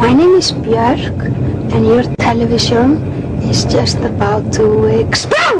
My name is Björk, and your television is just about to explode!